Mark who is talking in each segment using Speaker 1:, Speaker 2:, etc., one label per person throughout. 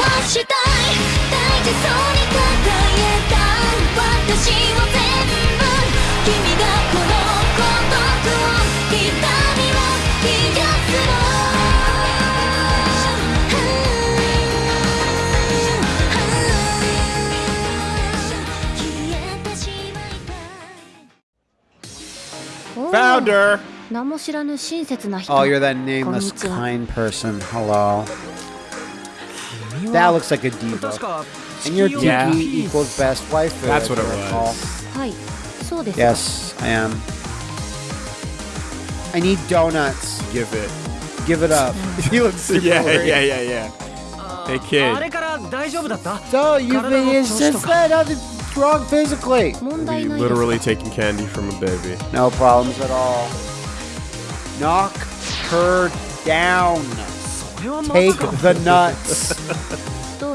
Speaker 1: はしたい大事そうに抱えた私を全部君がこの孤独を痛みを癒すの消えてしまいたい
Speaker 2: Founder!
Speaker 3: 名も知らぬ親切な人
Speaker 4: Oh, you're that nameless kind person. Hello. That looks like a diva. And your
Speaker 2: DP
Speaker 4: equals best waifu.
Speaker 2: That's what it was.
Speaker 3: Recall.
Speaker 4: Yes, I am. I need donuts.
Speaker 2: Give it.
Speaker 4: Give it up. he looks super
Speaker 2: yeah,
Speaker 4: worried.
Speaker 2: yeah, yeah, yeah. Hey, kid.
Speaker 4: So, you've been
Speaker 5: since
Speaker 4: then, nothing's wrong physically.
Speaker 3: Be
Speaker 2: literally taking candy from a baby.
Speaker 4: No problems at all. Knock her down. Take the nuts.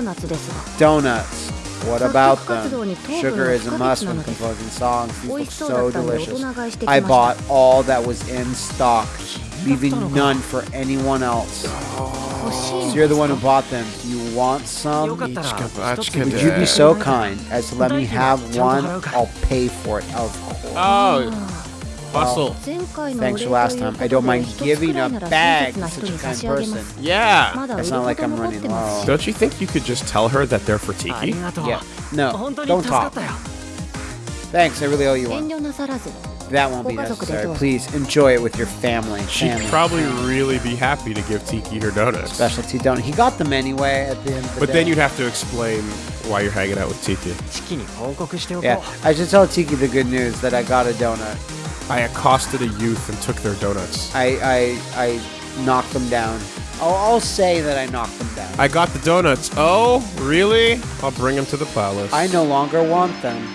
Speaker 3: donuts.
Speaker 4: Donuts. What about them? Sugar is a must when composing songs. These look so delicious. I bought all that was in stock, leaving none for anyone else. So you're the one who bought them. Do you want some? Would you be so kind as to let me have one?
Speaker 5: I'll
Speaker 4: pay for it, of course.
Speaker 2: Oh. Bustle.
Speaker 4: Thanks for last time. I don't mind giving a bag to such a kind person.
Speaker 2: Yeah.
Speaker 3: It's
Speaker 4: not like I'm running low.
Speaker 2: Don't you think you could just tell her that they're for Tiki?
Speaker 4: Yeah. No, don't talk. Thanks, I really owe you one. That won't be necessary. Please enjoy it with your family.
Speaker 2: She'd
Speaker 4: family.
Speaker 2: probably really be happy to give Tiki her donuts.
Speaker 4: Specialty donut. He got them anyway at the end the
Speaker 2: But
Speaker 4: day.
Speaker 2: then you'd have to explain why you're hanging out with Tiki.
Speaker 4: Yeah, I should tell Tiki the good news that I got a donut.
Speaker 2: I accosted a youth and took their donuts.
Speaker 4: I, I, I knocked them down. I'll, I'll say that I knocked them down.
Speaker 2: I got the donuts. Oh, really? I'll bring them to the palace.
Speaker 4: I no longer want them.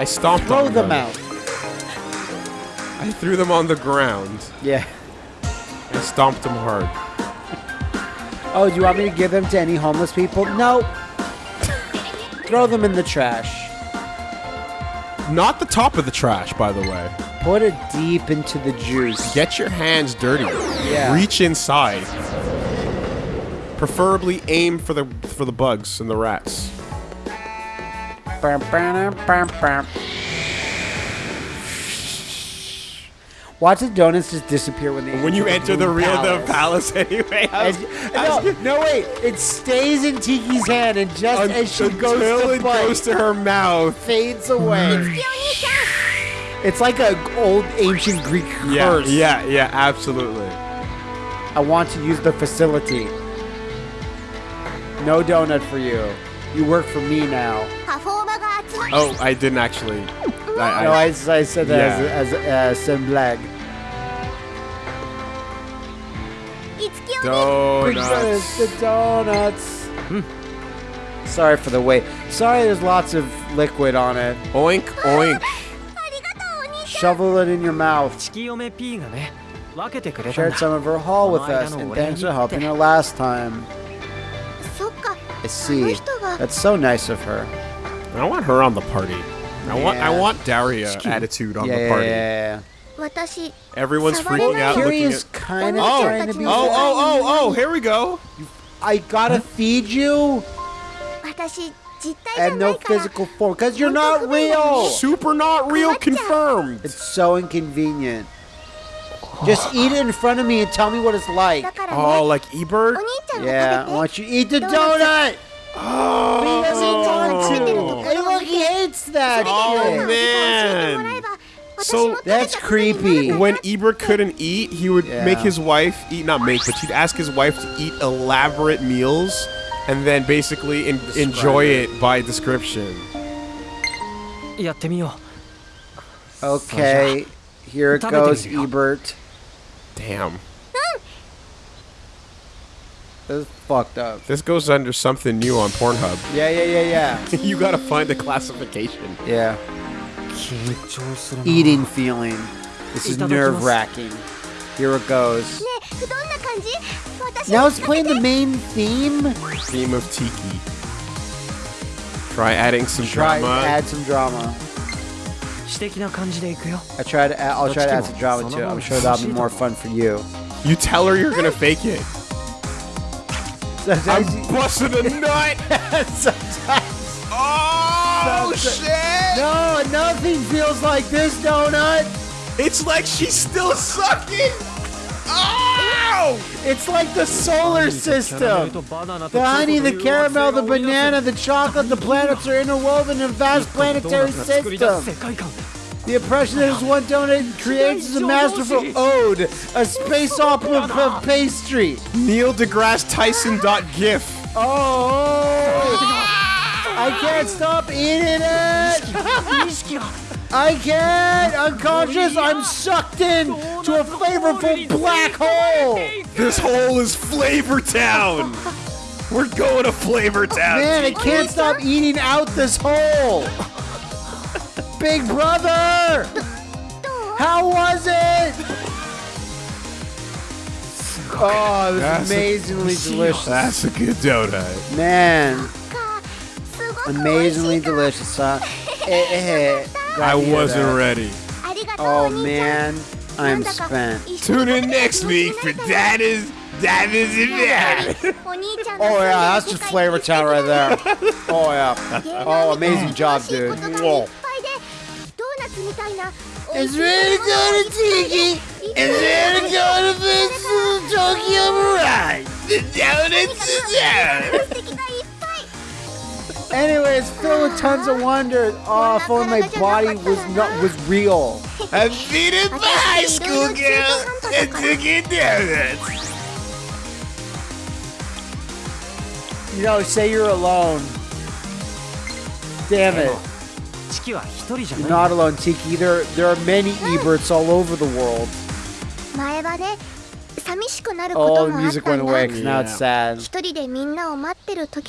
Speaker 2: I stomped
Speaker 4: Throw
Speaker 2: on
Speaker 4: them out.
Speaker 2: I threw them on the ground.
Speaker 4: Yeah.
Speaker 2: I stomped them hard.
Speaker 4: Oh, do you want me to give them to any homeless people? No. Throw them in the trash.
Speaker 2: Not the top of the trash, by the way.
Speaker 4: Put it deep into the juice.
Speaker 2: Get your hands dirty.
Speaker 4: Yeah.
Speaker 2: Reach inside. Preferably aim for the for the bugs and the rats.
Speaker 4: Watch the donuts just disappear when they
Speaker 2: When you enter the real the
Speaker 4: palace.
Speaker 2: palace anyway. Was- I was-
Speaker 4: no, no, wait. It stays in Tiki's hand, and just as she goes to
Speaker 2: it
Speaker 4: bite,
Speaker 2: goes to her mouth.
Speaker 4: fades away. It's like an old ancient Greek
Speaker 2: Yeah,
Speaker 4: curse.
Speaker 2: yeah, yeah, absolutely.
Speaker 4: I want to use the facility. No donut for you. You work for me now.
Speaker 2: Oh, I didn't actually. I, I
Speaker 4: no,
Speaker 2: I,
Speaker 4: I said that
Speaker 2: yeah.
Speaker 4: as as uh,
Speaker 1: Semblag.
Speaker 2: Donuts.
Speaker 4: The donuts. Hmm. Sorry for the wait. Sorry, there's lots of liquid on it.
Speaker 2: Oink, oink.
Speaker 4: Shovel it in your mouth. Shared some of her haul with us, and thanks for helping her last time. I see. That's so nice of her.
Speaker 2: I want her on the party. I want I want Daria attitude on the party.
Speaker 4: Yeah,
Speaker 2: Everyone's freaking out.
Speaker 4: Is kind of
Speaker 1: oh,
Speaker 4: trying to be.
Speaker 2: Oh, oh, oh, oh! Here we go.
Speaker 4: I gotta feed you. And no physical form, because you're not real.
Speaker 2: Super not real confirmed.
Speaker 4: It's so inconvenient. Just eat it in front of me and tell me what it's like.
Speaker 2: Oh, like Ebert?
Speaker 4: Yeah, I want you to eat the donut.
Speaker 2: Oh.
Speaker 4: He doesn't want to. Look, he hates that.
Speaker 2: Oh,
Speaker 1: man.
Speaker 2: So
Speaker 4: that's creepy.
Speaker 2: When Ebert couldn't eat, he would
Speaker 4: yeah.
Speaker 2: make his wife eat, not make, but he'd ask his wife to eat elaborate meals and then basically en Describe enjoy
Speaker 4: it.
Speaker 2: it by description.
Speaker 4: Okay, here it goes, Ebert.
Speaker 2: Damn
Speaker 4: fucked up.
Speaker 2: This goes under something new on Pornhub.
Speaker 4: Yeah, yeah, yeah, yeah.
Speaker 2: you gotta find the classification.
Speaker 4: Yeah. Eating feeling. This is nerve wracking. Here it goes. Now it's playing the main theme.
Speaker 2: Theme of Tiki. Try adding some
Speaker 4: Try
Speaker 2: drama.
Speaker 4: Add some drama. I try to. Add, I'll try to add some drama too. I'm sure that'll be more fun for you.
Speaker 2: You tell her you're gonna fake it. I'm
Speaker 4: Sometimes,
Speaker 2: busting a nut.
Speaker 4: sometimes.
Speaker 2: Oh
Speaker 4: Sometimes-
Speaker 2: shit!
Speaker 4: No, nothing feels like this donut.
Speaker 2: It's like she's still sucking. Oh!
Speaker 4: It's like the solar system. The honey, the caramel, the banana, the chocolate, the planets are interwoven in a vast planetary system. The impression that is one donut creates is a masterful ode, a space opera of uh, pastry.
Speaker 2: Neil deGrasse Tyson dot gif.
Speaker 4: Oh! I can't stop eating it! I can't! Unconscious, I'm sucked in to a flavorful black hole!
Speaker 2: This hole is Flavor Town. We're going to Flavor Town.
Speaker 4: Man, I can't stop eating out this hole! Big Brother! How was it? Oh, it was
Speaker 2: that's
Speaker 4: amazingly a, delicious.
Speaker 2: That's a good donut.
Speaker 4: Man. Amazingly delicious. Huh? It eh,
Speaker 2: I wasn't
Speaker 4: that.
Speaker 2: ready.
Speaker 4: Oh, man. I'm spent.
Speaker 2: Tune in next week for that is that is it,
Speaker 4: oh yeah, that's just Flavor Town right there. Oh yeah. Oh, amazing job, dude. Whoa. It's really good at Tiki! It's really good at the Tokyo Mirage!
Speaker 2: The donuts is out!
Speaker 4: Anyways, filled with tons of wonder. Oh, if only my body was not was real.
Speaker 2: I beat it by high school girl and Tiki it.
Speaker 4: You know, say you're alone. Damn it. You're not alone, Tiki. There, there are many Eberts all over the world.
Speaker 1: All
Speaker 4: the music went away because yeah. now it's sad.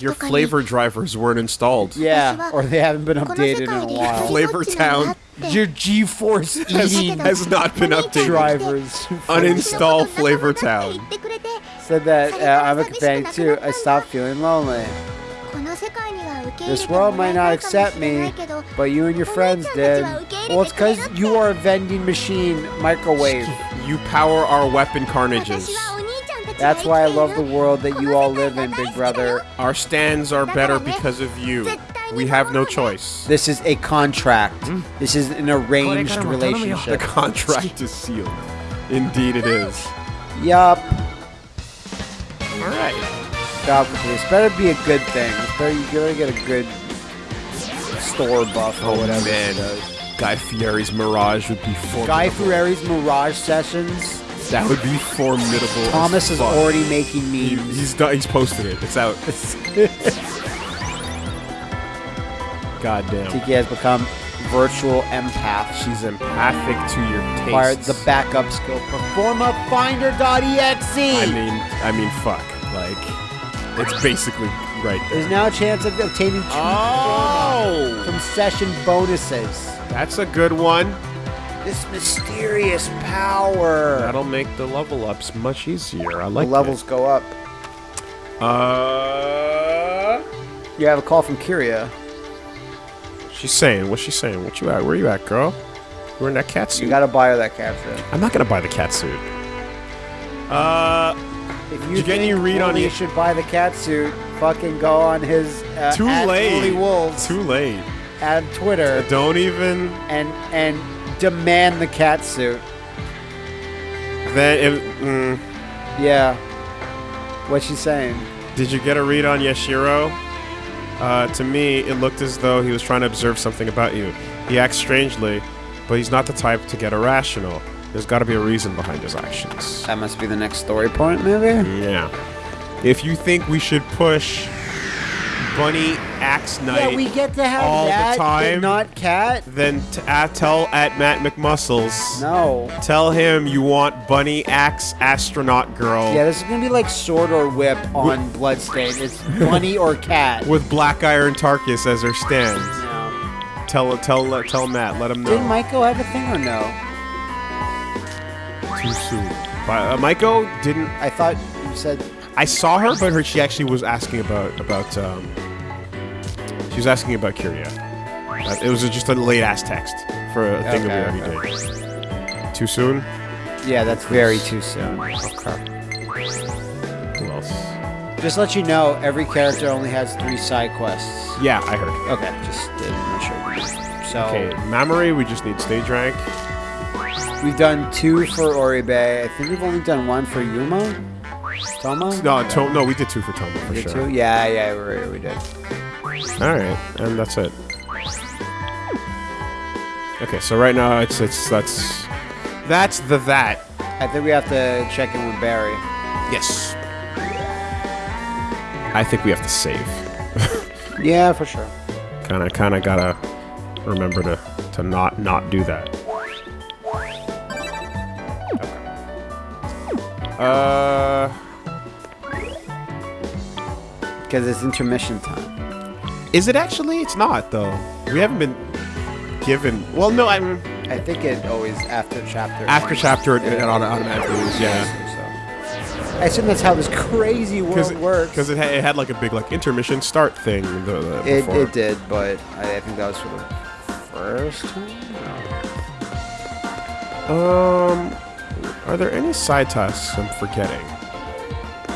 Speaker 2: Your flavor drivers weren't installed.
Speaker 4: Yeah, or they haven't been updated in a while.
Speaker 1: Flavor Town.
Speaker 4: Your GeForce
Speaker 2: has not been updated.
Speaker 4: Drivers.
Speaker 2: Uninstall Flavor Town.
Speaker 4: Said that uh, I'm a companion too. I stopped feeling lonely. This world might not accept me, but you and your friends did. Well, it's because you are a vending machine microwave.
Speaker 2: you power our weapon carnages.
Speaker 4: That's why I love the world that you all live in, big brother.
Speaker 2: Our stands are better because of you. We have no choice.
Speaker 4: This is a contract. Hmm? This is an arranged
Speaker 5: relationship.
Speaker 2: The contract is sealed. Indeed it is.
Speaker 4: Yup.
Speaker 2: Right.
Speaker 4: God, this better be a good thing. Better, you better get a good store buff or
Speaker 2: Oh,
Speaker 4: whatever.
Speaker 2: man. Guy Fieri's Mirage would be formidable.
Speaker 4: Guy Fieri's Mirage Sessions.
Speaker 2: That would be formidable. as
Speaker 4: Thomas is
Speaker 2: fuck.
Speaker 4: already making
Speaker 2: He-
Speaker 4: memes.
Speaker 2: he's done, he's posted it. It's out. Goddamn.
Speaker 4: Tiki has become virtual empath.
Speaker 2: She's empathic to your tastes.
Speaker 4: the backup skill performafinder.exe.
Speaker 2: I mean, I mean, fuck. Like, it's basically right
Speaker 4: There's now a chance of obtaining two
Speaker 2: Oh,
Speaker 4: from session bonuses.
Speaker 2: that's a good one.
Speaker 4: This mysterious power.
Speaker 2: That'll make the level ups much easier. I like
Speaker 4: the
Speaker 2: like
Speaker 4: levels go up.
Speaker 2: Uh,
Speaker 4: You have a call from Kiria.
Speaker 2: she's saying. What's she saying? What you at? Where you at, girl? We're in that cat suit.
Speaker 4: You gotta buy her that cat food.
Speaker 2: I'm not gonna buy the cat suit. Uh,
Speaker 4: If you
Speaker 2: Did you get any read on
Speaker 4: Wooly should buy the cat suit, fucking go on his uh,
Speaker 2: too
Speaker 4: at
Speaker 2: late.
Speaker 4: Wooly Wolves
Speaker 2: Too late.
Speaker 4: at Twitter
Speaker 2: Don't even.
Speaker 4: and and demand the cat suit.
Speaker 2: Then, if, mm,
Speaker 4: Yeah. What's she saying?
Speaker 2: did you get a read on Yashiro? Uh, to me, it looked as though he was trying to observe something about you. He acts strangely, but he's not the type to get irrational. There's got to be a reason behind his actions.
Speaker 4: That must be the next story point, maybe.
Speaker 2: Yeah. If you think we should push Bunny Axe Knight
Speaker 4: Yeah, we get to have
Speaker 2: all the
Speaker 4: that, but
Speaker 2: time.
Speaker 4: not cat.
Speaker 2: then t- uh, tell at Matt McMuscles.
Speaker 4: No.
Speaker 2: Tell him you want Bunny Axe Astronaut Girl
Speaker 4: Yeah, this is gonna be like sword or whip on Bloodstain. It's bunny or cat.
Speaker 2: with Black Iron Tarkus as her stand.
Speaker 4: No.
Speaker 2: Tell tell tell Matt. Let him know.
Speaker 4: Did Michael have a thing or no?
Speaker 2: Too soon. But, uh, Maiko didn't.
Speaker 4: I thought you said
Speaker 2: I saw her, but her, she actually was asking about about. Um, she was asking about Kiria. Uh, it was just a late ass text for a thing that we
Speaker 4: Okay,
Speaker 2: already did. Too soon.
Speaker 4: Yeah, that's very too soon.
Speaker 2: Okay. Who else?
Speaker 4: Just let you know, every character only has three side quests.
Speaker 2: Yeah, I heard.
Speaker 4: Okay, just not sure. So
Speaker 2: Okay, Mamori, we just need stage rank.
Speaker 4: We've done two for Oribe. I think we've only done one for Yuma. Touma?
Speaker 2: No, to- no, we did two for Touma for
Speaker 4: did
Speaker 2: sure.
Speaker 4: two? Yeah, yeah, we, we did.
Speaker 2: All right, and that's it. Okay, so right now it's it's that's that's the that.
Speaker 4: I think we have to check in with Barry.
Speaker 2: Yes. I think we have to save.
Speaker 4: Yeah, for sure.
Speaker 2: Kind of kind of gotta remember to to not not do that. Uh,
Speaker 4: Because it's intermission time.
Speaker 2: is it actually? It's not though. We haven't been given. Well, no, I'm
Speaker 4: I think it always after chapter.
Speaker 2: after chapter it, it auto- automatically is. Yeah.
Speaker 4: I assume that's how this crazy world works.
Speaker 2: Because it, ha- it had like a big like intermission start thing. The, the,
Speaker 4: it, it did, but I, I think that was for the first time.
Speaker 2: Um, are there any side tasks I'm forgetting?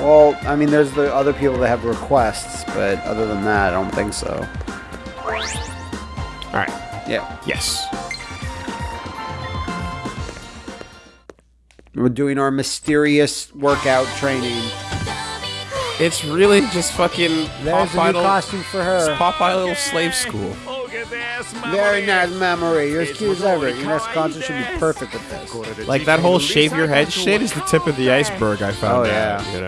Speaker 4: Well, I mean, there's the other people that have requests, but other than that, I don't think so.
Speaker 2: All right.
Speaker 4: Yeah,
Speaker 2: Yes.
Speaker 4: we're doing our mysterious workout training.
Speaker 2: It's really just fucking
Speaker 4: There's a new costume for her.
Speaker 2: Popeye Little Slave School.
Speaker 4: Very nice memory. You're as cute as ever. Your next concert should be perfect with this.
Speaker 2: Like that whole shave your head shit is the tip of the iceberg. I found
Speaker 4: Oh,
Speaker 2: out.
Speaker 4: yeah.
Speaker 2: You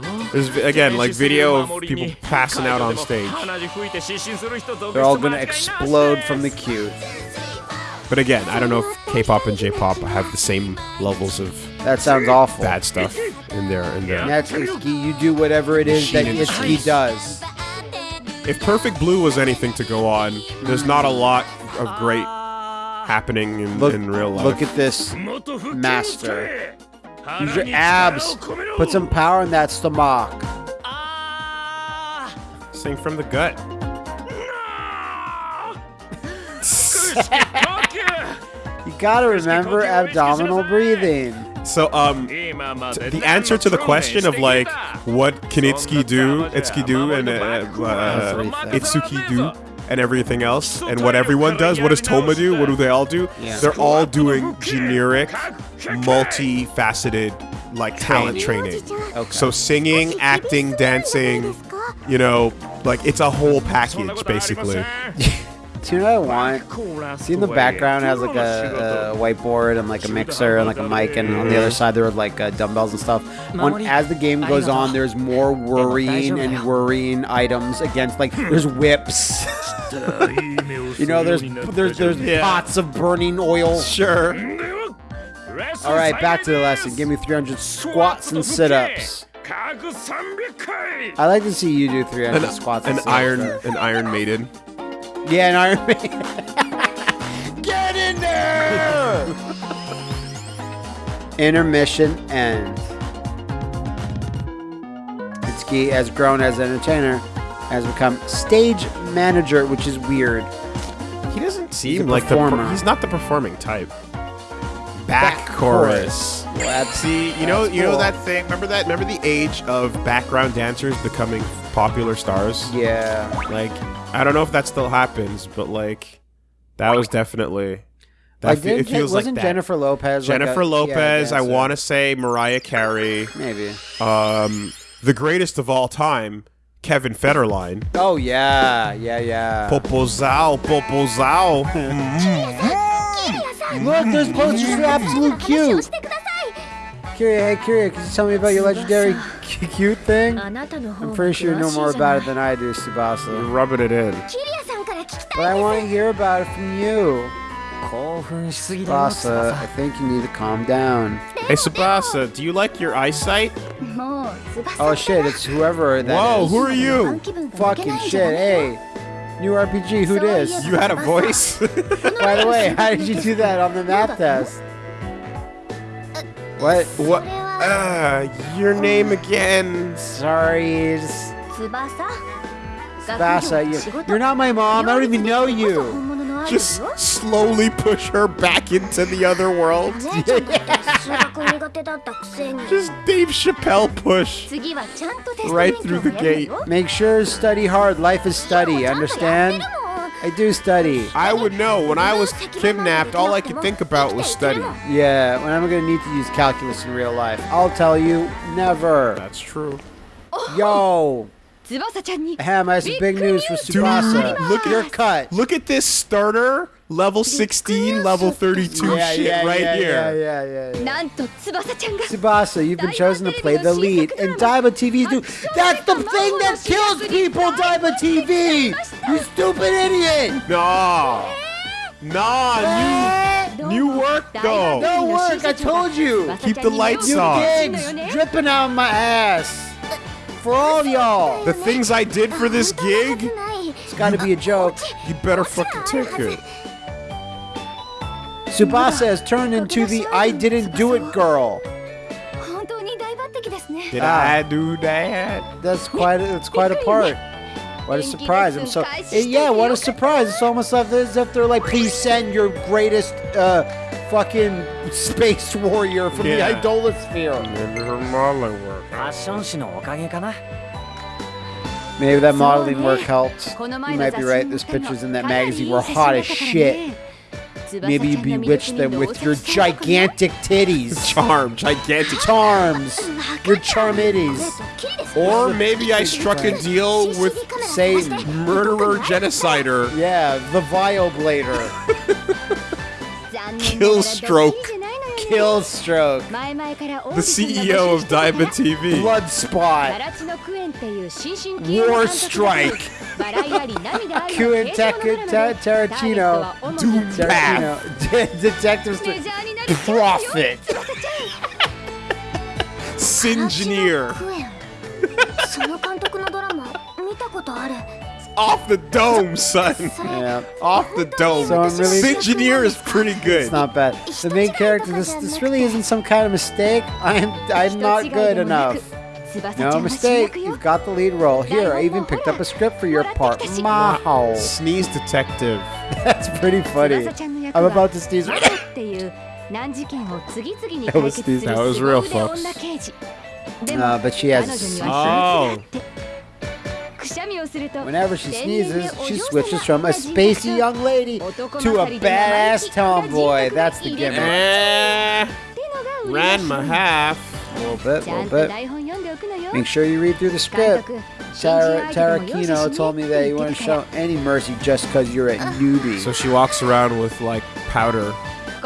Speaker 2: know. There's again like video of people passing out on stage.
Speaker 4: They're all gonna explode from the cute.
Speaker 2: But again, I don't know if K-pop and J-pop have the same levels of
Speaker 4: That sounds awful.
Speaker 2: bad stuff in there. in their.
Speaker 4: That's Itsuki. You do whatever it is that
Speaker 2: Machine industry.
Speaker 4: Itsuki does.
Speaker 2: If Perfect Blue was anything to go on, there's not a lot of great happening in,
Speaker 4: Look,
Speaker 2: in real life.
Speaker 4: look at this master. Use your abs. Put some power in that stomach.
Speaker 2: Sing from the gut.
Speaker 4: You gotta remember abdominal breathing.
Speaker 2: So, um, t- the answer to the question of like, what can Itsuki do, Itsuki do, and uh, uh, Itsuki do, and everything else, and what everyone does, what does Touma do, what do they all do?
Speaker 4: Yeah.
Speaker 2: They're all doing generic, multifaceted, like talent training.
Speaker 4: Okay.
Speaker 2: So singing, acting, dancing, you know, like it's a whole package basically.
Speaker 4: Do you know what I want? See in the background has like a, a whiteboard and like a mixer and like a mic, and on the other side there are like uh, dumbbells and stuff. When as the game goes on, there's more worrying and worrying items against like there's whips. you know, there's there's there's
Speaker 2: Yeah.
Speaker 4: pots of burning oil.
Speaker 2: Sure.
Speaker 4: All right, back to the lesson. Give me 300 squats and sit-ups. I like to see you do 300
Speaker 2: An,
Speaker 4: squats.
Speaker 2: an
Speaker 4: and sit-ups,
Speaker 2: iron, an Iron Maiden.
Speaker 4: Yeah, an Iron Man. Get in there! Intermission ends. Itsuki has grown as an entertainer, has become stage manager, which is weird.
Speaker 2: He doesn't seem like the.
Speaker 4: performer.
Speaker 2: Per- he's not the performing type.
Speaker 4: Back
Speaker 2: Back chorus.
Speaker 4: Well, that's-
Speaker 2: See, you know, you know that thing. Remember that? Remember the age of background dancers becoming popular stars?
Speaker 4: Yeah.
Speaker 2: Like, I don't know if that still happens, but like, that was definitely. That
Speaker 4: Like,
Speaker 2: fe-
Speaker 4: didn't,
Speaker 2: it feels
Speaker 4: wasn't
Speaker 2: like that.
Speaker 4: Jennifer Lopez? like
Speaker 2: Jennifer
Speaker 4: a- yeah,
Speaker 2: Lopez. I
Speaker 4: dancer?
Speaker 2: want to say Mariah Carey.
Speaker 4: Maybe.
Speaker 2: Um, the greatest of all time, Kevin Federline.
Speaker 4: Oh yeah, yeah, yeah.
Speaker 2: Popozao, Popozao.
Speaker 4: Look, there's posters for Absolute Cute. Kiria, hey Kiria, can you tell me about your legendary cute thing? I'm pretty sure you know more about it than I do, Tsubasa.
Speaker 2: You're rubbing it in.
Speaker 4: But I want to hear about it from you. Tsubasa, I think you need to calm down.
Speaker 2: Hey Tsubasa, do you like your eyesight?
Speaker 4: Oh shit, it's whoever that
Speaker 2: Whoa,
Speaker 4: is.
Speaker 2: who are you?
Speaker 4: Fucking shit, hey. New RPG, who this?
Speaker 2: You had a voice?
Speaker 4: By the way, how did you do that on the math test? What?
Speaker 2: What? Uh, your name again.
Speaker 4: Sorry. Tsubasa, you're, you're not my mom. I don't even know you.
Speaker 2: Just slowly push her back into the other world. Just Dave Chappelle push. Right through the gate.
Speaker 4: Make sure study hard. Life is study. Understand? I do study.
Speaker 2: I would know. When I was kidnapped, all I could think about was study.
Speaker 4: Yeah, when I'm gonna need to use calculus in real life, I'll tell you, never.
Speaker 2: That's true.
Speaker 4: Yo. Ham has some big news for Tsubasa.
Speaker 2: Dude, look,
Speaker 4: you're cut.
Speaker 2: Look at this starter level 16, level 32
Speaker 4: yeah,
Speaker 2: shit
Speaker 4: yeah,
Speaker 2: right
Speaker 4: yeah,
Speaker 2: here.
Speaker 4: Yeah, yeah, yeah, yeah. Tsubasa, you've been chosen to play the lead in Daiba TV's new. That's the thing that kills people, Daiba TV! You stupid idiot!
Speaker 2: Nah. Nah, new, new work though.
Speaker 4: No work, I told you.
Speaker 2: Keep the lights
Speaker 4: you
Speaker 2: on.
Speaker 4: gigs dripping out my ass. For all y'all.
Speaker 2: The things I did for this gig?
Speaker 4: It's gotta be a joke.
Speaker 2: You better fucking take it.
Speaker 4: Tsubasa has turned into the I didn't do it girl.
Speaker 2: Did
Speaker 4: ah,
Speaker 2: I do that?
Speaker 4: That's quite a, that's quite a part. What a surprise! I'm so eh, yeah. What a surprise! It's almost like as if they're like, please send your greatest uh, fucking space warrior from
Speaker 2: yeah.
Speaker 4: the idolasphere.
Speaker 2: Maybe
Speaker 4: that modeling work helped. You might be right. Those pictures in that magazine were hot as shit. Maybe bewitch them with your gigantic titties.
Speaker 2: Charm, gigantic
Speaker 4: charms. Your charmitties.
Speaker 2: Or maybe I struck a deal with,
Speaker 4: say,
Speaker 2: murderer genocider.
Speaker 4: Yeah, the
Speaker 3: violblader.
Speaker 2: Kill
Speaker 3: stroke.
Speaker 4: Kill stroke.
Speaker 2: The CEO of Diamond TV.
Speaker 4: Blood spot. War Strike. Kuentaku Tarantino. Doompath. Detective
Speaker 3: Prophet. Singineer.
Speaker 2: off the dome, son.
Speaker 4: Yeah.
Speaker 2: off the dome.
Speaker 4: So really,
Speaker 2: this engineer is pretty good.
Speaker 4: It's not bad. The main character. This this really isn't some kind of mistake. I'm I'm not good enough. No mistake. You've got the lead role. Here, I even picked up a script for your part. Wow.
Speaker 2: Sneeze detective.
Speaker 4: That's pretty funny. I'm about to sneeze. that was
Speaker 3: sneeze.
Speaker 2: That was real, folks.
Speaker 4: Uh, but she has.
Speaker 3: Oh.
Speaker 4: Whenever she sneezes, she switches from a spacey young lady to a badass tomboy. That's the gimmick.
Speaker 2: Eh, ran my half.
Speaker 4: A little bit, a little bit. Make sure you read through the script. Tara, Tara
Speaker 3: Kino
Speaker 4: told me that you wouldn't show any mercy just because you're a newbie.
Speaker 2: So she walks around with, like, powder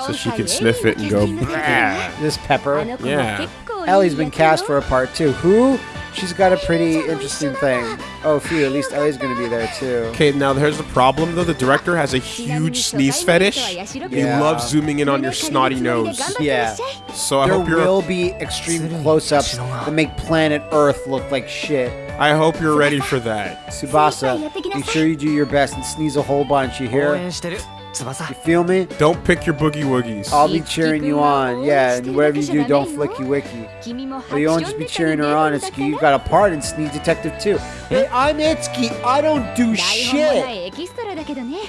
Speaker 2: so she can sniff it and go, Bleh.
Speaker 4: This pepper?
Speaker 2: Yeah.
Speaker 4: Elly's been cast for a part too. Who? She's got a pretty interesting thing. Oh, phew, at least Elly's gonna be there too.
Speaker 2: Okay, now here's the problem though. The director has a huge sneeze fetish. He loves zooming in on your snotty nose.
Speaker 4: Yeah.
Speaker 2: So I
Speaker 4: There
Speaker 2: hope you're There
Speaker 4: will be extreme close-ups that make planet Earth look like shit.
Speaker 2: I hope you're ready for that.
Speaker 4: Tsubasa, make sure you do your best and sneeze a whole bunch. You hear? You feel me?
Speaker 2: Don't pick your boogie woogies.
Speaker 4: I'll be cheering you on. Yeah, and whatever you do, don't flicky wicky. But you won't just be cheering her on, Itsuki. You got a part in Sneak Detective too. Hey, I'm Itsuki. I don't do shit.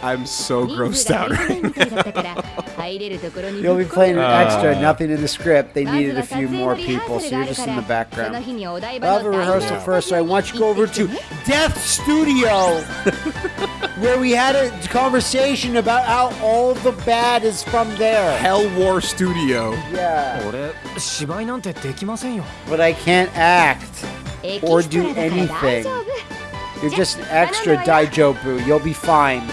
Speaker 2: I'm so grossed out right now.
Speaker 4: You'll be playing an extra, nothing in the script. They needed a few more people, so you're just in the background.
Speaker 3: I'll
Speaker 4: have a rehearsal
Speaker 3: yeah.
Speaker 4: first, so I want you to go over to Death Studio, where we had a conversation about how all the bad is from there.
Speaker 2: Hell War Studio.
Speaker 4: Yeah. But I can't act or do anything.
Speaker 3: 丈夫
Speaker 4: You're just an extra daijobu. You'll be fine.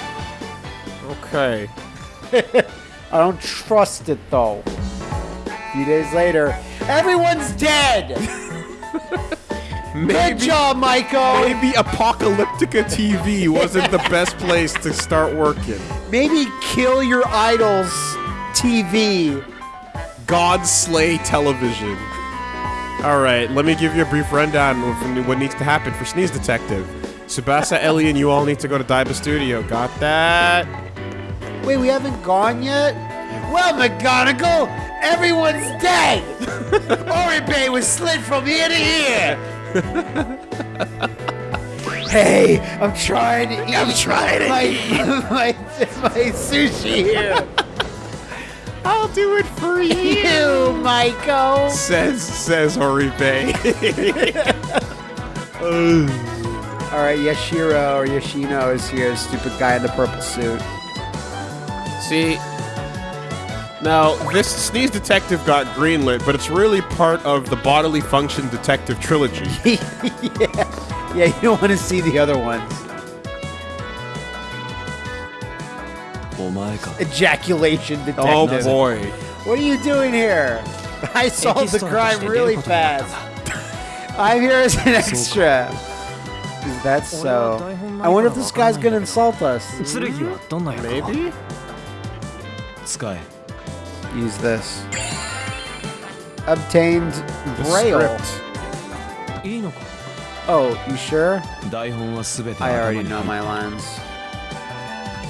Speaker 2: Okay.
Speaker 4: I don't trust it though. A few days later, everyone's dead. Good job, Michael!
Speaker 2: maybe Apocalyptica TV wasn't the best place to start working.
Speaker 4: Maybe kill your idols. TV.
Speaker 2: God Slay Television. All right, let me give you a brief rundown of what needs to happen for Sneeze Detective. Tsubasa, Elly, and you all need to go to Daiba Studio. Got that?
Speaker 4: Wait, we haven't gone yet? Well, McGonagall, everyone's dead. Oribe was slid from here to here! hey, I'm trying to eat. I'm trying to my, my my sushi here.
Speaker 2: I'll do it for
Speaker 4: You, Michael.
Speaker 2: Says says Horibe.
Speaker 4: All right, Yashiro or Yoshino is here, stupid guy in the purple suit.
Speaker 2: See, now this sneeze detective got greenlit, but it's really part of the bodily function detective trilogy.
Speaker 4: yeah, yeah, you don't want to see the other ones.
Speaker 5: Oh my god!
Speaker 4: Ejaculation oh, detective.
Speaker 2: Oh boy!
Speaker 4: What are you doing here? I solved the crime really fast. I'm here as an extra is that so? I wonder if this guy's gonna insult us.
Speaker 2: Maybe?
Speaker 4: Use this. Obtained Braille. Oh, you sure? I already know my lines.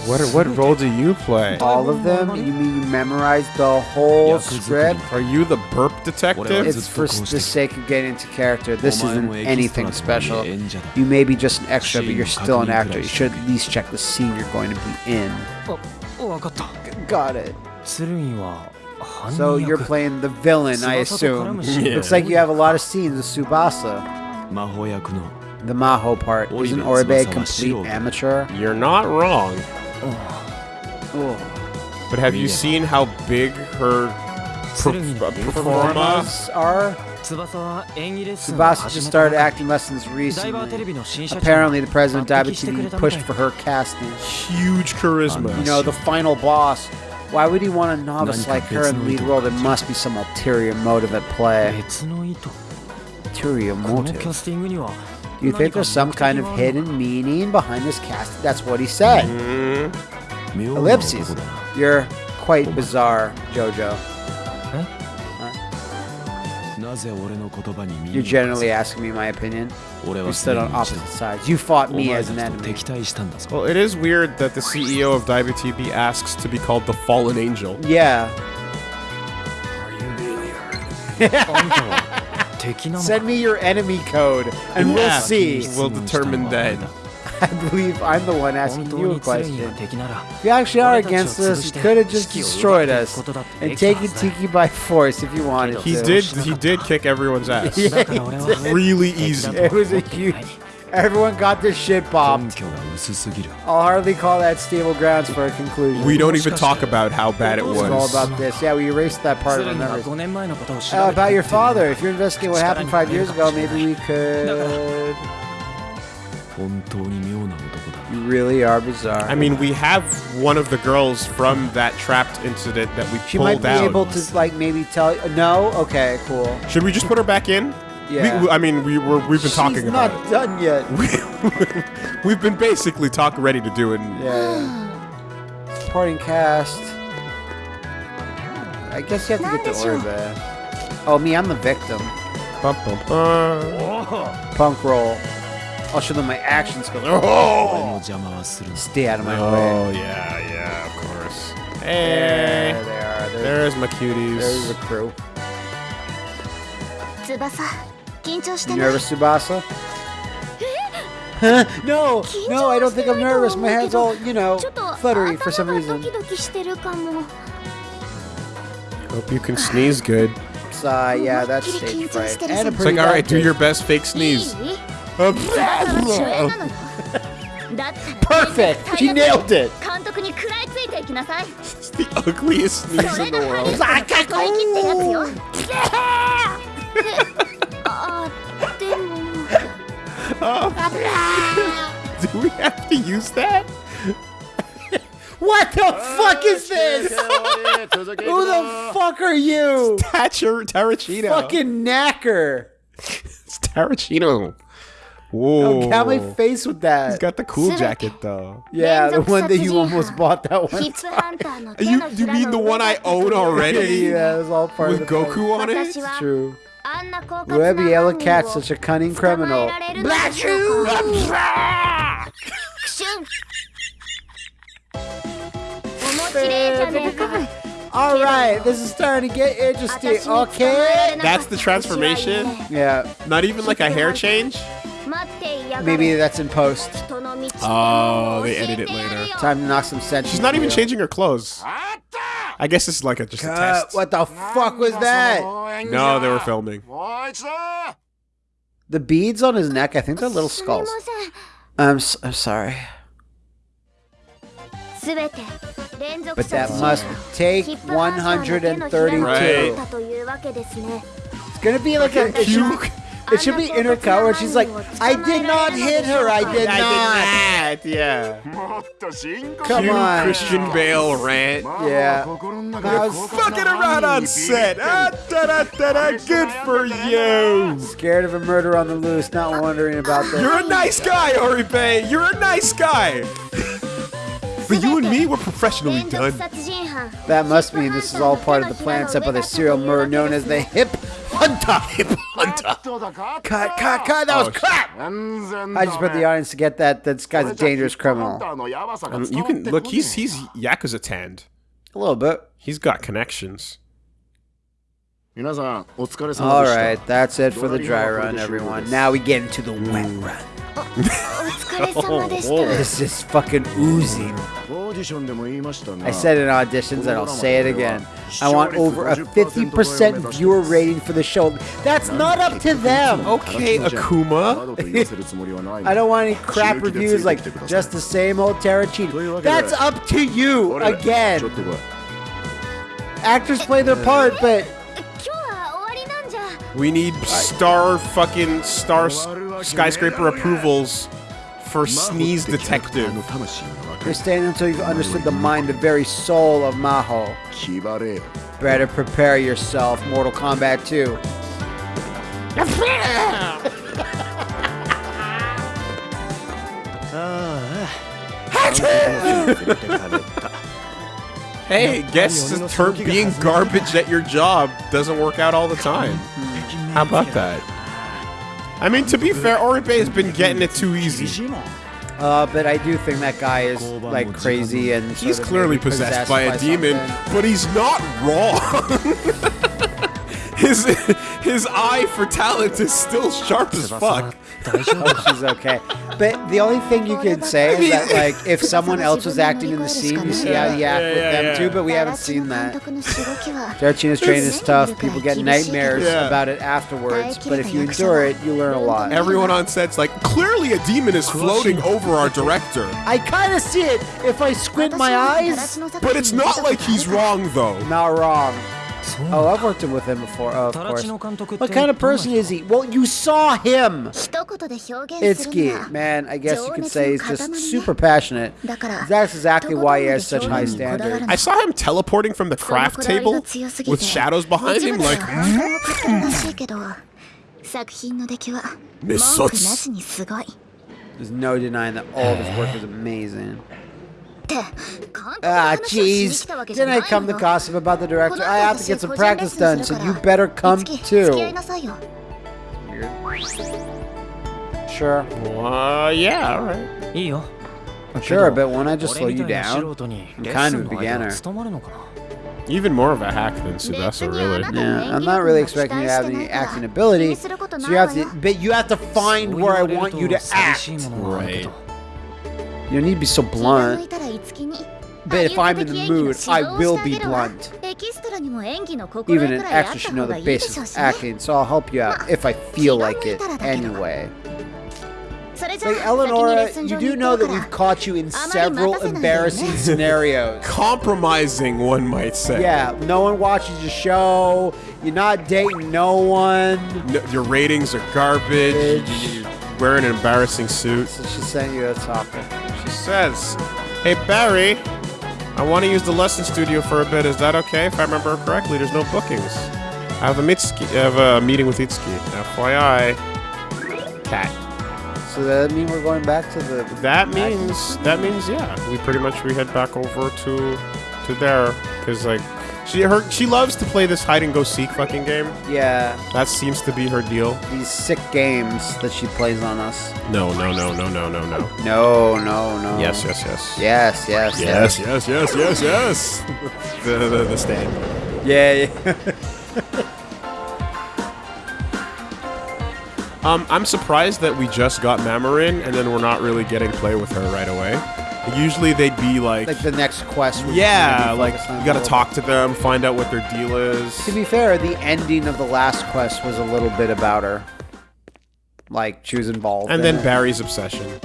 Speaker 2: What what role do you play?
Speaker 4: All of them? You mean you memorize the whole script?
Speaker 2: Are you the burp detective?
Speaker 4: It's for the sake of getting into character. This isn't anything special. You may be just an extra, but you're still an actor. You should at least check the scene you're going to be in. Got it. So you're playing the villain, I assume.
Speaker 5: yeah.
Speaker 4: Looks like you have a lot of scenes with
Speaker 5: Tsubasa.
Speaker 4: The Maho part. Isn't Oribe complete amateur?
Speaker 2: You're not wrong.
Speaker 4: Oh. Oh.
Speaker 2: But have you seen how big her
Speaker 5: per
Speaker 2: uh,
Speaker 4: performas are?
Speaker 5: Tsubasa
Speaker 4: just started acting lessons recently. Apparently, the president of
Speaker 5: Daiba
Speaker 4: TV pushed for her casting.
Speaker 2: Huge charisma.
Speaker 4: You know, the final boss. Why would he want a novice like her in the lead role? There must be some ulterior motive at play. Ulterior motive. Do you think there's some kind of hidden meaning behind this cast? That's what he said. Ellipses. You're quite bizarre, Jojo. You're generally asking me my opinion. We stood on opposite sides. You fought me as an enemy.
Speaker 2: Well, it is weird that the CEO of DiveTV asks to be called the Fallen Angel.
Speaker 4: Yeah. Send me your enemy code, and we'll see.
Speaker 2: We'll determine then.
Speaker 4: I believe I'm the one asking you a question. If you actually are against us, you could have just destroyed us and taken Tiki by force if you wanted
Speaker 2: he
Speaker 4: to.
Speaker 2: He did. He did kick everyone's ass.
Speaker 5: yeah,
Speaker 2: really easy.
Speaker 4: It was a
Speaker 5: huge.
Speaker 4: Everyone got this shit bombed. I'll hardly call that stable grounds for a conclusion.
Speaker 2: We don't even talk about how bad it
Speaker 4: was. All about this. Yeah, we erased that part of
Speaker 5: the.
Speaker 4: memories. Uh, about your father. If you're investigating what happened five years ago, maybe we could. You really are bizarre.
Speaker 2: I mean, we have one of the girls from that trapped incident that we
Speaker 4: she
Speaker 2: pulled out.
Speaker 4: She might be
Speaker 2: out.
Speaker 4: able to, like, maybe tell. No? Okay, cool.
Speaker 2: Should we just put her back in?
Speaker 4: Yeah.
Speaker 2: We, I mean, we were we've been
Speaker 4: She's talking
Speaker 2: about it.
Speaker 4: not done yet.
Speaker 2: We, have been basically talk ready to do it. And
Speaker 4: yeah. Supporting cast. I guess you have to get the order. Oh, me, I'm the victim.
Speaker 2: Bum, bum, bum.
Speaker 4: Punk roll. I'll show them my action skills. Oh! Stay out of my oh, way.
Speaker 2: Oh, yeah, yeah, of course. Hey!
Speaker 4: There they are. There's,
Speaker 2: There's my cuties.
Speaker 4: There's the crew.
Speaker 3: Tsubasa. 緊張して
Speaker 4: You
Speaker 3: ない
Speaker 4: nervous, Subasa? Huh? No, no, I don't think I'm nervous. My head's all, you know,
Speaker 3: ちょっと
Speaker 4: fluttery for some
Speaker 3: 頭がド
Speaker 4: reason.
Speaker 3: キドキしてるかも
Speaker 2: Hope you can sneeze good.
Speaker 4: It's, uh, yeah, that's stage fright. And a
Speaker 2: It's
Speaker 4: pretty
Speaker 2: like, all right,
Speaker 4: bad
Speaker 2: do
Speaker 4: case.
Speaker 2: your best fake
Speaker 3: いい
Speaker 2: sneeze.
Speaker 3: 翼は主演なのよだったら
Speaker 4: Perfect! She nailed it!
Speaker 3: 監督に食らいついていきなさい
Speaker 2: It's the ugliest
Speaker 3: そ
Speaker 2: sneeze
Speaker 3: れ
Speaker 2: in the
Speaker 3: がハリ
Speaker 2: world.
Speaker 3: Oh.
Speaker 2: Do we have to use that?
Speaker 4: What the oh, fuck is this? Who the fuck are you?
Speaker 2: Stature Tarachino.
Speaker 4: Fucking knacker.
Speaker 2: it's Tarachino. Whoa.
Speaker 4: Don't my face with that.
Speaker 2: He's got the cool jacket though.
Speaker 4: Yeah, the one that you almost bought that one.
Speaker 2: you, you mean the one I own already?
Speaker 4: yeah, it was all part
Speaker 2: with
Speaker 4: of
Speaker 2: Goku on it?
Speaker 3: It's
Speaker 4: true.
Speaker 3: Web
Speaker 4: yellow
Speaker 3: cat,
Speaker 4: such a cunning criminal.
Speaker 3: Blast!
Speaker 4: All right, this is starting to get interesting. Okay,
Speaker 2: that's the transformation.
Speaker 4: Yeah,
Speaker 2: not even like a hair change.
Speaker 4: Maybe that's in post.
Speaker 2: Oh, they edit it later.
Speaker 4: Time to knock some sense.
Speaker 2: She's not even changing her clothes. What? I guess this is like a just a test.
Speaker 4: what the fuck was that?
Speaker 2: No, they were filming.
Speaker 4: The beads on his neck, I think they're little skulls. I'm, s- I'm sorry. But that must take
Speaker 3: 132.
Speaker 2: Right.
Speaker 4: It's gonna be like a, Cute it should be in her car where she's like, I did not hit her. I did I not.
Speaker 2: Yeah.
Speaker 4: Come on.
Speaker 2: Christian Bale rant.
Speaker 4: Yeah. I was
Speaker 2: fucking around on set. Ah, da, da, da, da. Good for you.
Speaker 4: Scared of a murder on the loose, not wondering about that.
Speaker 2: You're a nice guy, Oribe. You're a nice guy. But you and me were professionally done.
Speaker 4: That must mean this is all part of the plan set by the serial murderer known as the Hip Hunter. Hip cut, cut, cut. That was crap. I just bet the audience to get that this guy's a dangerous criminal.
Speaker 2: Um, you can look. He's he's yakuza tanned.
Speaker 4: A little bit.
Speaker 2: He's got connections.
Speaker 4: All right, that's it for the dry run, everyone. Now we get into the wet run.
Speaker 3: oh, oh
Speaker 4: this is fucking oozing I said in auditions and I'll say it again. I want over a 50% viewer rating for the show. That's not up to them.
Speaker 2: Okay, Akuma.
Speaker 4: I don't want any crap reviews like just the same old Terracini. That's up to you again. Actors play their part, but
Speaker 2: we need star fucking star skyscraper approvals for Sneeze Detective
Speaker 4: you're staying until you've understood the mind, the very soul of Maho. Better prepare yourself, Mortal Kombat 2.
Speaker 2: Hey, guess the term being garbage at your job doesn't work out all the time. How about that? I mean, to be fair, Oribe has been getting it too easy.
Speaker 4: Uh, but I do think that guy is like crazy and sort
Speaker 2: He's
Speaker 4: of
Speaker 2: clearly
Speaker 4: maybe
Speaker 2: possessed by a demon,
Speaker 4: something.
Speaker 2: but he's not wrong. his his eye for talent is still sharp as fuck.
Speaker 4: Oh, she's okay. But the only thing you could say is that, like, if someone else was acting in the scene, you see how you act with them too. But we haven't seen that. Tarantino's training is tough. People get nightmares
Speaker 2: yeah.
Speaker 4: about it afterwards. But if you endure it, you learn a lot.
Speaker 2: Everyone on set's like, clearly a demon is floating over our director.
Speaker 4: I kind of see it if I squint my eyes.
Speaker 2: But it's not like he's wrong though.
Speaker 4: Not wrong. Oh, I've worked with him before, oh, of course. What kind of person is he? Well, you saw him! Itsuki, man, I guess you could say he's just super passionate. That's exactly why he has such high standards.
Speaker 2: I saw him teleporting from the craft table with shadows behind him, like...
Speaker 3: Hmm?
Speaker 4: There's no denying that all of his work is amazing. Ah,
Speaker 3: ah
Speaker 4: jeez. Didn't I come to gossip about the director? I have to get some practice done, so you better come too. Sure.
Speaker 2: Uh, yeah,
Speaker 5: alright.
Speaker 4: Sure, but won't I just slow you down? I'm kind of a beginner.
Speaker 2: Even more of a hack than Tsubasa, really.
Speaker 4: Yeah, I'm not really expecting you to have any acting ability, so you have to, but you have to find where I want you to act.
Speaker 5: Right.
Speaker 4: You don't need to be so blunt. But if I'm in the mood, I will be blunt. Even an
Speaker 3: extra
Speaker 4: should know the basics of acting, so I'll help you out if I feel like it anyway. Like, Eleonora, you do know that we've caught you in several embarrassing scenarios.
Speaker 2: Compromising, one might say.
Speaker 4: Yeah, no one watches your show. You're not dating no one.
Speaker 2: No, your ratings are garbage. You're wearing an embarrassing suit.
Speaker 4: So she's sending you a topic.
Speaker 2: She says, Hey Barry, I want to use the lesson studio for a bit. Is that okay? If I remember correctly, there's no bookings. I have a, Mitsuki, I have a meeting with Itsuki. FYI. Cat.
Speaker 4: So that mean we're going back to the?
Speaker 2: That means that means yeah. We pretty much we head back over to to there because like she her she loves to play this hide and go seek fucking game.
Speaker 4: Yeah,
Speaker 2: That seems to be her deal.
Speaker 4: these sick games that she plays on us.
Speaker 2: No no no no no no no.
Speaker 4: No, no, no.
Speaker 2: Yes yes yes.
Speaker 4: Yes, yes,
Speaker 2: Yes yes yes yes yes. the, the the stand.
Speaker 4: Yeah, yeah.
Speaker 2: Um, I'm surprised that we just got Mamorin and then we're not really getting play with her right away. Usually they'd be like,
Speaker 4: Like the next quest. would
Speaker 2: yeah,
Speaker 4: maybe
Speaker 2: like
Speaker 4: on
Speaker 2: you gotta
Speaker 4: a little
Speaker 2: talk to them, find out what their deal is.
Speaker 4: To be fair, the ending of the last quest was a little bit about her. Like she was involved.
Speaker 2: And
Speaker 4: in
Speaker 2: then
Speaker 4: it.
Speaker 2: Barry's obsession.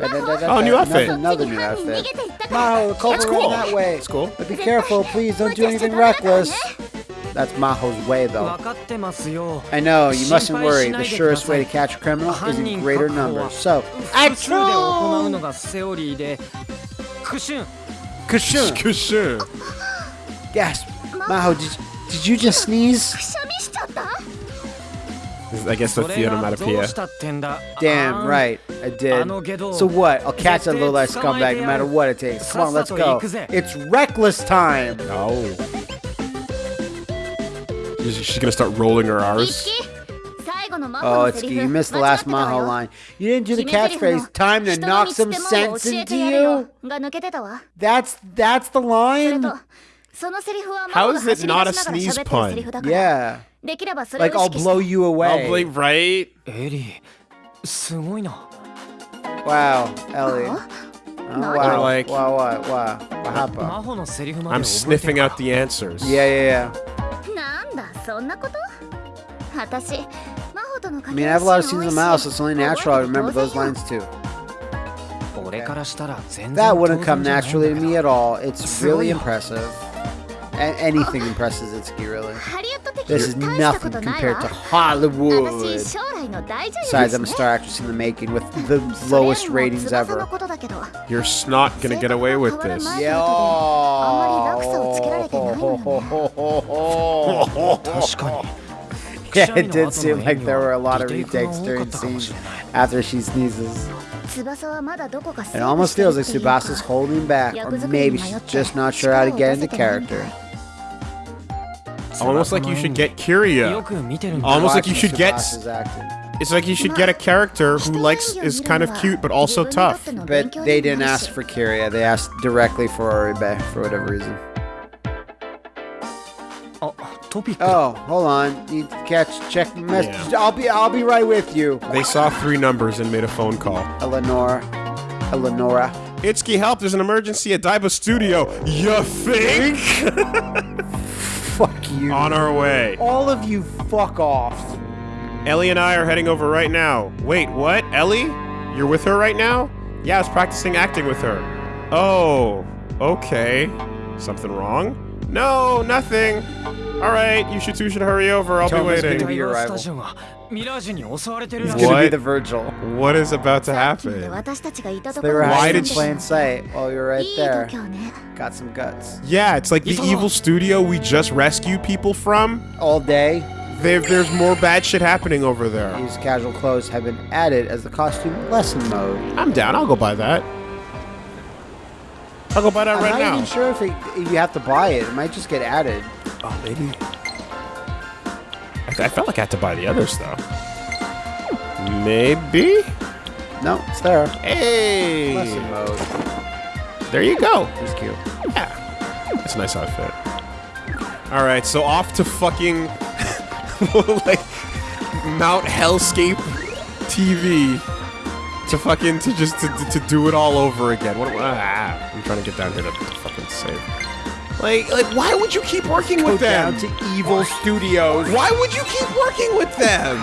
Speaker 4: Oh,
Speaker 2: new outfit.
Speaker 4: Another new outfit. Maho, the culprit
Speaker 2: cool.
Speaker 4: that way.
Speaker 2: That's cool.
Speaker 4: But be careful, please don't do anything reckless. That's Maho's way, though. I know, you mustn't worry. The surest way to catch a criminal is in greater numbers. So,
Speaker 6: action! Kushun!
Speaker 4: Kushun!
Speaker 2: Kushun!
Speaker 4: Gasp! Maho, did, did you just sneeze?
Speaker 2: I guess
Speaker 6: that's the
Speaker 2: onomatopoeia.
Speaker 4: Damn, right. I did. So what? I'll catch that little ass scumbag no matter what it takes. Come on, let's go. It's reckless time.
Speaker 2: Oh. She's gonna start rolling her R's.
Speaker 4: Oh, it's you missed the last Maho line. You didn't do the catchphrase. Time to knock some sense into you. That's that's the line.
Speaker 2: How is it not a sneeze pun?
Speaker 4: Yeah. Like I'll blow you away.
Speaker 6: I'll blow right. Eddie,
Speaker 4: Wow,
Speaker 3: Elly.
Speaker 4: Oh, wow.
Speaker 2: Like,
Speaker 4: wow,
Speaker 6: wow, wow, wow.
Speaker 2: I'm sniffing out the answers.
Speaker 4: Yeah, yeah, yeah.
Speaker 3: なんだそんなこと私魔法との
Speaker 4: I
Speaker 3: 掛
Speaker 4: mean,
Speaker 3: け
Speaker 4: I have a lot of
Speaker 3: 合
Speaker 4: scenes
Speaker 3: い
Speaker 4: in
Speaker 3: シーン
Speaker 4: Mouse. It's only
Speaker 3: 覚え
Speaker 4: natural I
Speaker 3: てて
Speaker 4: remember
Speaker 3: 当
Speaker 4: those
Speaker 3: 然よ
Speaker 4: lines too.
Speaker 6: 俺からしたら全然
Speaker 4: That
Speaker 6: 当然
Speaker 4: wouldn't
Speaker 6: じゃ
Speaker 4: come
Speaker 6: ないんだ
Speaker 4: naturally
Speaker 6: け
Speaker 4: to
Speaker 6: ど
Speaker 4: me at all. It's really
Speaker 6: Silly.
Speaker 4: impressive. anything impresses Itsuki, really. This is nothing compared to Hollywood. Besides, I'm a star actress in the making with the lowest ratings ever.
Speaker 2: You're not gonna get away with this.
Speaker 4: Yeah. Yeah, it did seem like there were a lot of retakes during scenes after she sneezes. It almost feels like Tsubasa's holding back, or maybe she's just not sure how to get into character.
Speaker 2: Almost like you should get
Speaker 6: Kiria.
Speaker 2: Almost like you should get... It's like you should get a character who likes is kind of cute but also tough.
Speaker 4: But they didn't ask for Kiria. they asked directly for Oribe for whatever reason
Speaker 6: topic.
Speaker 4: Oh, hold on. You catch check message.
Speaker 2: Yeah.
Speaker 4: I'll be I'll be right with you.
Speaker 2: They saw three numbers and made a phone call.
Speaker 4: Eleanor. Eleonora.
Speaker 2: Itsuki, help! There's an emergency at Daiba Studio. You think?
Speaker 4: fuck you.
Speaker 2: On our way.
Speaker 4: All of you fuck off.
Speaker 2: Elly and I are heading over right now. Wait, what? Elly? You're with her right now? Yeah, I was practicing acting with her. Oh, okay. Something wrong? No, nothing. All right, you should two should hurry over. I'll Tom
Speaker 4: be
Speaker 2: waiting.
Speaker 4: Gonna be your.
Speaker 6: What?
Speaker 4: Gonna be the Virgil.
Speaker 2: What is about to happen? Why did
Speaker 4: she... sight while
Speaker 3: you're
Speaker 4: right there. Got some guts.
Speaker 2: Yeah, it's like the evil studio we just rescued people from.
Speaker 4: All day.
Speaker 2: There's more bad shit happening over there.
Speaker 4: These casual clothes have been added as the costume lesson mode.
Speaker 2: I'm down. I'll go buy that. I'll go buy that
Speaker 4: I'm
Speaker 2: right
Speaker 4: not
Speaker 2: now.
Speaker 4: even sure if, it, if you have to buy it. It might just get added.
Speaker 2: Oh, maybe. I, I felt like I had to buy the others though. Maybe.
Speaker 4: No, it's there.
Speaker 2: Hey,
Speaker 4: Lesson mode.
Speaker 2: there you go.
Speaker 4: It's cute. Yeah.
Speaker 2: It's a nice outfit. All right, so off to fucking like Mount Hellscape TV to fucking to just to, to do it all over again. What? Ah, I'm trying to get down here to, to fucking save. Like, like, why would you keep working
Speaker 4: Go
Speaker 2: with them?
Speaker 4: down to Evil Studios.
Speaker 2: Why would you keep working with them?